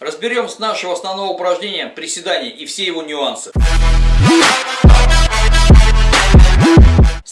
Разберем с нашего основного упражнения приседания и все его нюансы.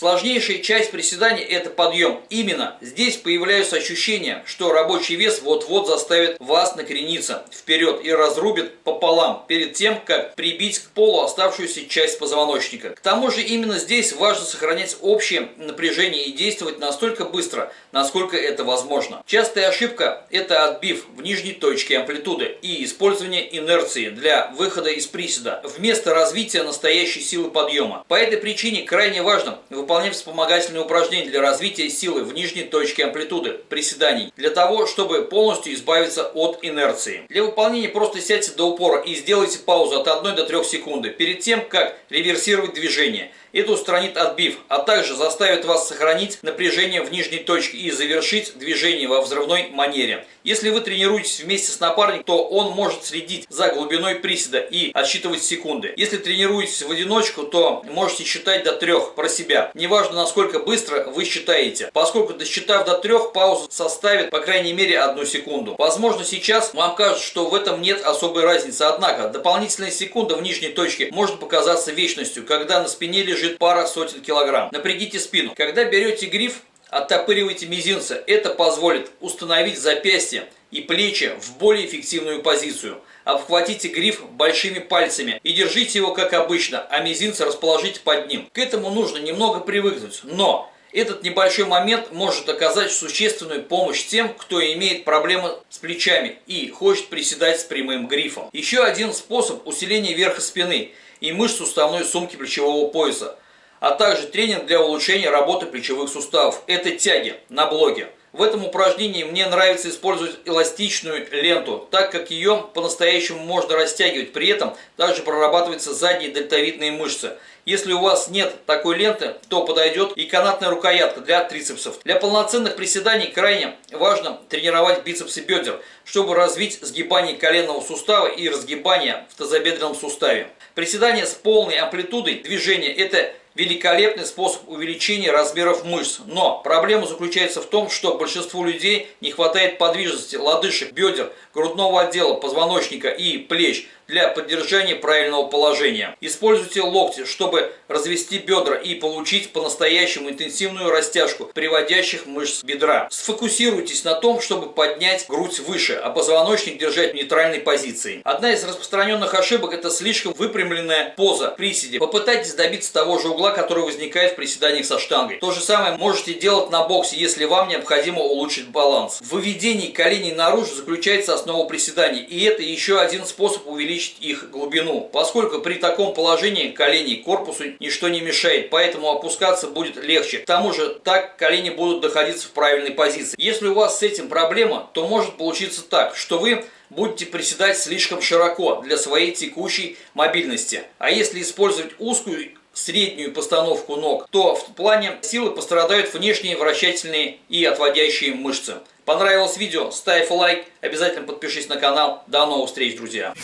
Сложнейшая часть приседаний это подъем. Именно здесь появляются ощущения, что рабочий вес вот-вот заставит вас накрениться вперед и разрубит пополам перед тем, как прибить к полу оставшуюся часть позвоночника. К тому же именно здесь важно сохранять общее напряжение и действовать настолько быстро, насколько это возможно. Частая ошибка это отбив в нижней точке амплитуды и использование инерции для выхода из приседа вместо развития настоящей силы подъема. По этой причине крайне важно выполнять вспомогательные упражнения для развития силы в нижней точке амплитуды приседаний, для того, чтобы полностью избавиться от инерции. Для выполнения просто сядьте до упора и сделайте паузу от 1 до 3 секунды перед тем, как реверсировать движение. Это устранит отбив, а также заставит вас сохранить напряжение в нижней точке и завершить движение во взрывной манере. Если вы тренируетесь вместе с напарником, то он может следить за глубиной приседа и отсчитывать секунды. Если тренируетесь в одиночку, то можете считать до трех про себя. Неважно, насколько быстро вы считаете, поскольку досчитав до трех, пауза составит по крайней мере одну секунду. Возможно, сейчас вам кажется, что в этом нет особой разницы, однако дополнительная секунда в нижней точке может показаться вечностью, когда на спине лежит лежит пара сотен килограмм. Напрягите спину. Когда берете гриф, оттопыривайте мизинцы. Это позволит установить запястье и плечи в более эффективную позицию. Обхватите гриф большими пальцами и держите его как обычно, а мизинцы расположите под ним. К этому нужно немного привыкнуть, но этот небольшой момент может оказать существенную помощь тем, кто имеет проблемы с плечами и хочет приседать с прямым грифом. Еще один способ усиления верха спины – и мышц суставной сумки плечевого пояса, а также тренинг для улучшения работы плечевых суставов. Это тяги на блоге. В этом упражнении мне нравится использовать эластичную ленту, так как ее по-настоящему можно растягивать. При этом также прорабатываются задние дельтовидные мышцы. Если у вас нет такой ленты, то подойдет и канатная рукоятка для трицепсов. Для полноценных приседаний крайне важно тренировать бицепсы бедер, чтобы развить сгибание коленного сустава и разгибание в тазобедренном суставе. Приседание с полной амплитудой движения – это великолепный способ увеличения размеров мышц. Но проблема заключается в том, что большинству людей не хватает подвижности лодыжек, бедер, грудного отдела, позвоночника и плеч для поддержания правильного положения. Используйте локти, чтобы развести бедра и получить по-настоящему интенсивную растяжку приводящих мышц бедра. Сфокусируйтесь на том, чтобы поднять грудь выше, а позвоночник держать в нейтральной позиции. Одна из распространенных ошибок это слишком выпрямленная поза приседе. Попытайтесь добиться того же угла, который возникает в приседаниях со штангой. То же самое можете делать на боксе, если вам необходимо улучшить баланс. В выведении коленей наружу заключается основа приседаний, и это еще один способ увеличить их глубину, поскольку при таком положении коленей корпусу ничто не мешает, поэтому опускаться будет легче. К тому же так колени будут находиться в правильной позиции. Если у вас с этим проблема, то может получиться так, что вы будете приседать слишком широко для своей текущей мобильности. А если использовать узкую среднюю постановку ног, то в плане силы пострадают внешние вращательные и отводящие мышцы. Понравилось видео? Ставь лайк, обязательно подпишись на канал. До новых встреч, друзья!